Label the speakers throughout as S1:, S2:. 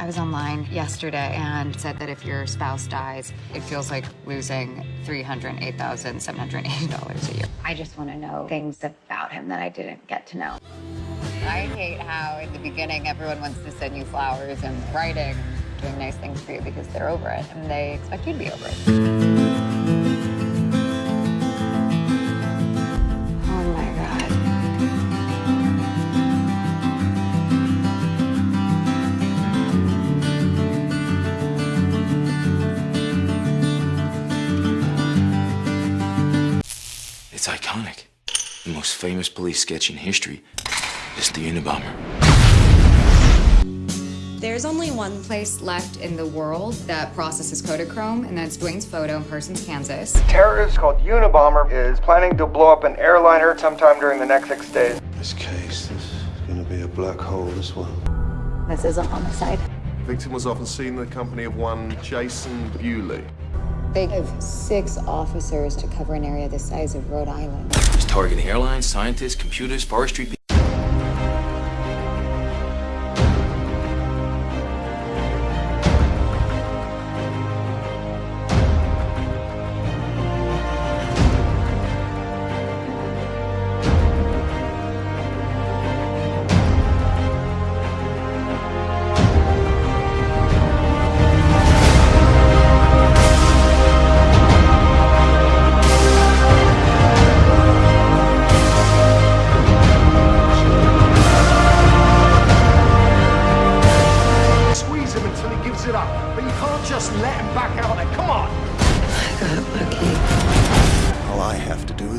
S1: I was online yesterday and said that if your spouse dies, it feels like losing $308,780 a year. I just want to know things about him that I didn't get to know. I hate how in the beginning everyone wants to send you flowers and writing and doing nice things for you because they're over it and they expect you to be over it.
S2: It's iconic. The most famous police sketch in history is the Unabomber.
S1: There's only one place left in the world that processes Kodachrome, and that's Dwayne's photo in Parsons, Kansas.
S3: A terrorist called Unabomber is planning to blow up an airliner sometime during the next six days.
S4: This case, this is gonna be a black hole, this one.
S1: This is a homicide.
S5: Victim was often seen in the company of one Jason Bewley.
S1: They have six officers to cover an area the size of Rhode Island.
S2: Targeting airlines, scientists, computers, forestry people.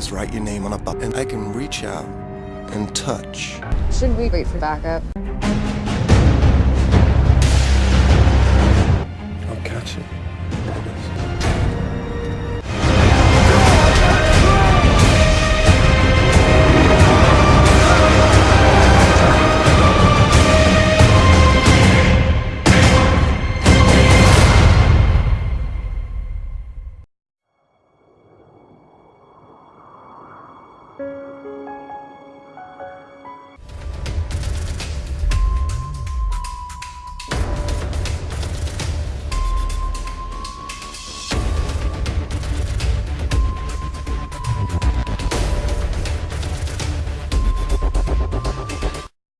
S4: Is write your name on a button. I can reach out and touch.
S1: Should we wait for backup?